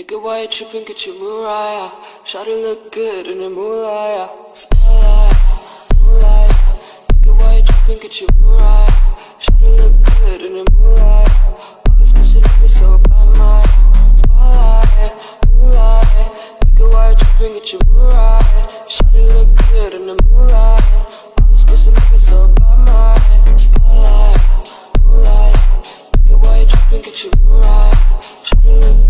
Nigga, why you tripping? Get your Mariah. Shawty look good in a moonlight. Spotlight, moonlight. Nigga, why you tripping? Get your moonlight. Shot Shawty look good in the moonlight. All this pussy nigga so bad, my spotlight, moonlight. Nigga, why you tripping? Get your moonlight. Shot Shawty look good in the moonlight. All this pussy nigga so bad, my spotlight, moonlight. Nigga, why you tripping? Get your moonlight. Shot Shawty look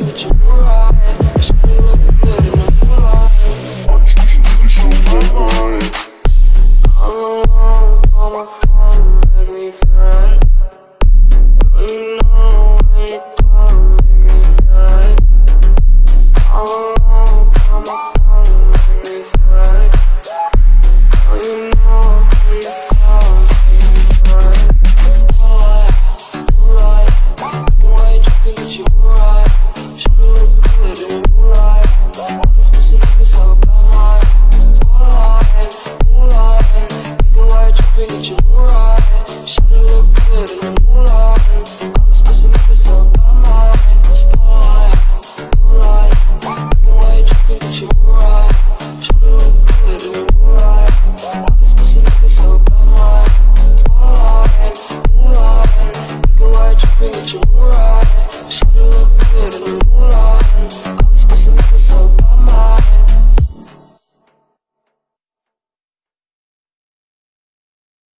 You're eyes.